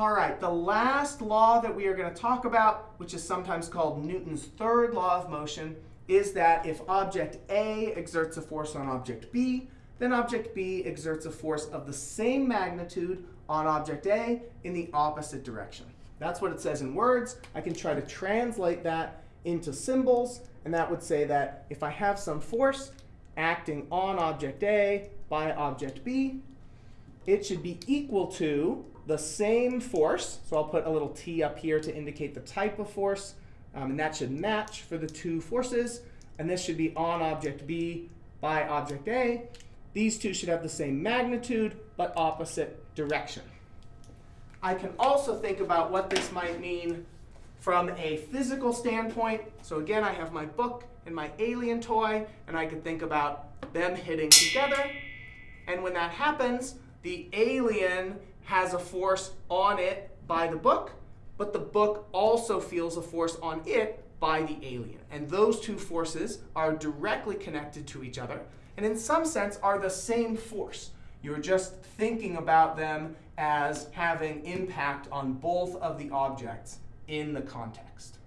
All right, the last law that we are going to talk about, which is sometimes called Newton's third law of motion, is that if object A exerts a force on object B, then object B exerts a force of the same magnitude on object A in the opposite direction. That's what it says in words. I can try to translate that into symbols, and that would say that if I have some force acting on object A by object B, it should be equal to the same force. So I'll put a little t up here to indicate the type of force. Um, and that should match for the two forces. And this should be on object B by object A. These two should have the same magnitude, but opposite direction. I can also think about what this might mean from a physical standpoint. So again, I have my book and my alien toy, and I could think about them hitting together. And when that happens, the alien has a force on it by the book, but the book also feels a force on it by the alien. And those two forces are directly connected to each other, and in some sense are the same force. You're just thinking about them as having impact on both of the objects in the context.